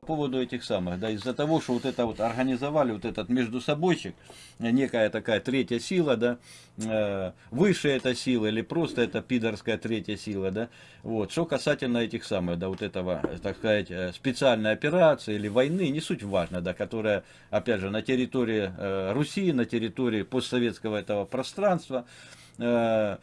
По поводу этих самых, да, из-за того, что вот это вот организовали, вот этот между собойчик, некая такая третья сила, да, э, выше эта сила или просто это пидорская третья сила, да, вот, что касательно этих самых, да, вот этого, так сказать, э, специальной операции или войны, не суть важно, да, которая, опять же, на территории э, Руси, на территории постсоветского этого пространства, э,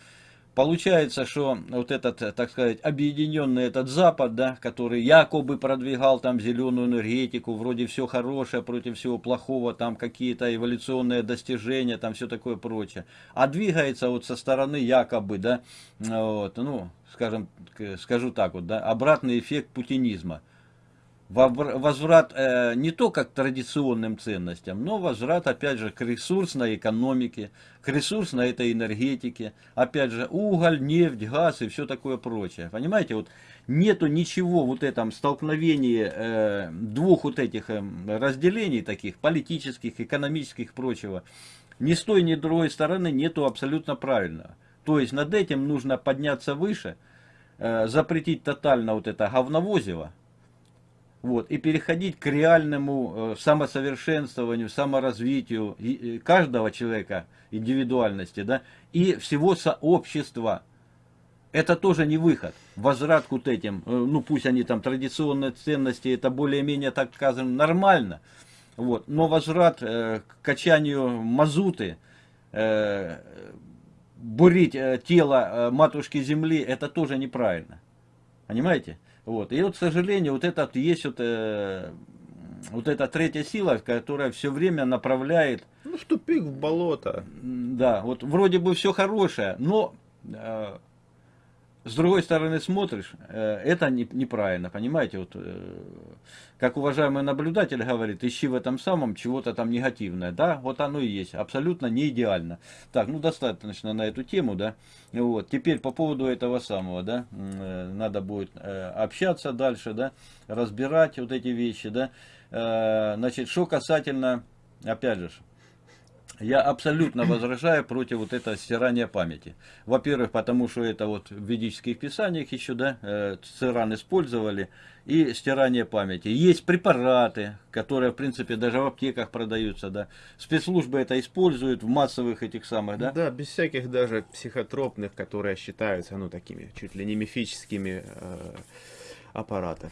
Получается, что вот этот, так сказать, объединенный этот Запад, да, который якобы продвигал там зеленую энергетику, вроде все хорошее против всего плохого, там какие-то эволюционные достижения, там все такое прочее. А двигается вот со стороны якобы, да, вот, ну, скажем, скажу так вот, да, обратный эффект путинизма возврат э, не только к традиционным ценностям, но возврат, опять же, к ресурсной экономике, к ресурсной этой энергетике, опять же, уголь, нефть, газ и все такое прочее. Понимаете, вот нету ничего вот этом столкновении э, двух вот этих э, разделений таких, политических, экономических, прочего. Ни с той, ни с другой стороны нету абсолютно правильного. То есть над этим нужно подняться выше, э, запретить тотально вот это говновозево, вот, и переходить к реальному э, самосовершенствованию, саморазвитию каждого человека, индивидуальности, да, и всего сообщества. Это тоже не выход. Возврат к вот этим, э, ну пусть они там традиционные ценности, это более-менее, так скажем, нормально. Вот, но возврат э, к качанию мазуты, э, бурить э, тело э, матушки земли, это тоже неправильно. Понимаете? Вот. И вот, к сожалению, вот этот есть вот, э, вот эта третья сила, которая все время направляет... Ну, в тупик, в болото. Да, вот вроде бы все хорошее, но э, с другой стороны смотришь, э, это не, неправильно, понимаете, вот, э, как уважаемый наблюдатель говорит, ищи в этом самом чего-то там негативное, да, вот оно и есть, абсолютно не идеально. Так, ну достаточно на эту тему, да, вот, теперь по поводу этого самого, да, э, надо будет общаться дальше, да, разбирать вот эти вещи, да, значит, что касательно, опять же, я абсолютно возражаю против вот этого стирания памяти. Во-первых, потому что это вот в ведических писаниях еще, да, э, циран использовали, и стирание памяти. Есть препараты, которые, в принципе, даже в аптеках продаются, да. Спецслужбы это используют в массовых этих самых, да. Да, без всяких даже психотропных, которые считаются, ну, такими, чуть ли не мифическими э, аппаратов.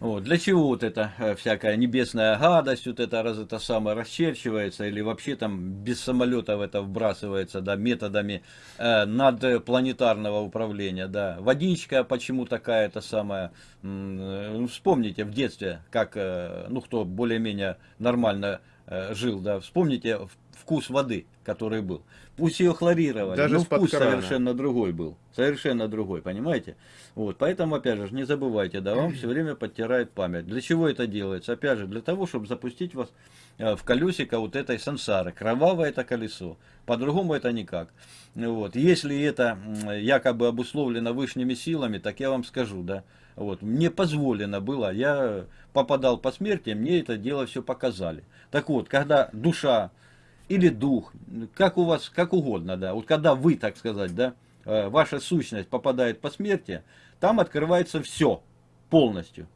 Вот, для чего вот эта э, всякая небесная гадость, вот это раз это самое расчерчивается, или вообще там без самолетов это вбрасывается, да, методами э, надпланетарного управления, да. Водичка почему такая-то самая, э, вспомните в детстве, как, э, ну, кто более-менее нормально э, жил, да, вспомните вкус воды, который был. Пусть ее хлорировали, Даже но вкус крана. совершенно другой был. Совершенно другой, понимаете? Вот, поэтому, опять же, не забывайте, да, вам все время подтирает память. Для чего это делается? Опять же, для того, чтобы запустить вас э, в колесико вот этой сансары. Кровавое это колесо. По-другому это никак. Вот. Если это якобы обусловлено высшими силами, так я вам скажу, да. Вот. Мне позволено было, я попадал по смерти, мне это дело все показали. Так вот, когда душа или дух, как у вас, как угодно, да, вот когда вы, так сказать, да, э, ваша сущность попадает по смерти, там открывается все полностью.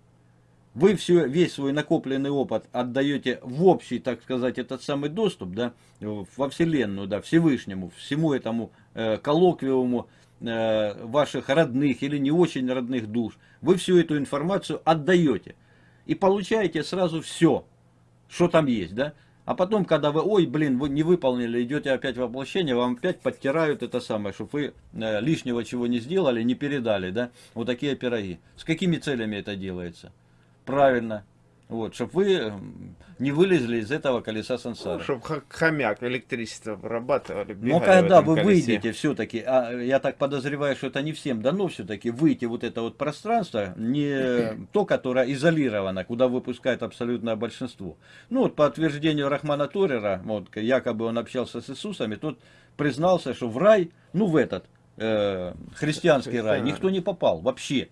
Вы все, весь свой накопленный опыт отдаете в общий, так сказать, этот самый доступ, да, во Вселенную, да, Всевышнему, всему этому э, коллоквиуму э, ваших родных или не очень родных душ. Вы всю эту информацию отдаете и получаете сразу все, что там есть, да. А потом, когда вы, ой, блин, вы не выполнили, идете опять в воплощение, вам опять подтирают это самое, чтобы вы э, лишнего чего не сделали, не передали, да, вот такие пироги. С какими целями это делается? Правильно, вот, чтобы вы не вылезли из этого колеса сансары. Ну, чтобы хомяк электричество вырабатывали. Но когда вы колесе. выйдете все-таки, а я так подозреваю, что это не всем дано все-таки, выйти вот это вот пространство, не то, которое изолировано, куда выпускает абсолютное большинство. Ну вот по утверждению Рахмана Торера, вот, якобы он общался с Иисусами, тот признался, что в рай, ну в этот, э, христианский рай, никто не попал вообще.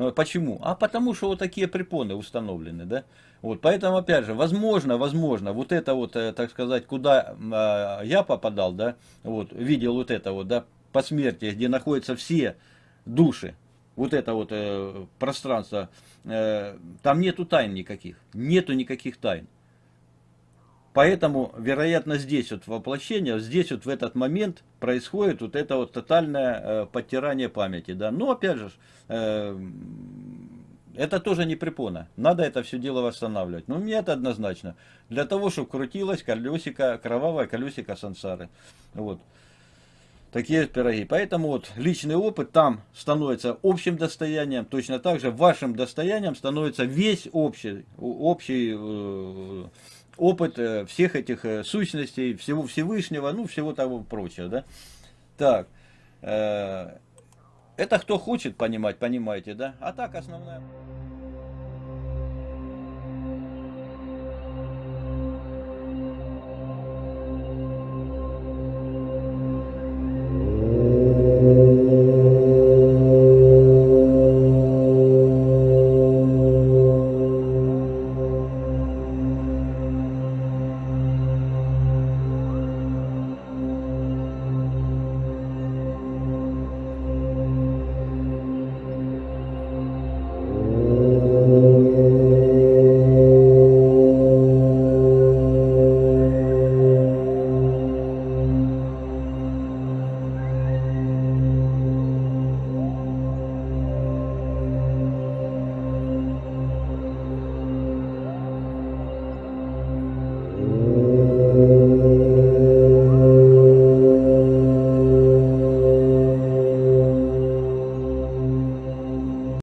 Э, почему? А потому что вот такие препоны установлены, да? Вот, поэтому, опять же, возможно, возможно, вот это вот, э, так сказать, куда э, я попадал, да, вот, видел вот это вот, да, по смерти, где находятся все души, вот это вот э, пространство, э, там нету тайн никаких, нету никаких тайн. Поэтому, вероятно, здесь вот воплощение, здесь вот в этот момент происходит вот это вот тотальное э, подтирание памяти, да. Но опять же, э, это тоже не препона. Надо это все дело восстанавливать. Но мне это однозначно. Для того, чтобы крутилось колесико, кровавое колесико сансары. Вот. Такие пироги. Поэтому вот личный опыт там становится общим достоянием. Точно так же вашим достоянием становится весь общий, общий э, опыт э, всех этих э, сущностей, всего Всевышнего, ну, всего того прочего, да. Так, э, это кто хочет понимать, понимаете, да? А так основная...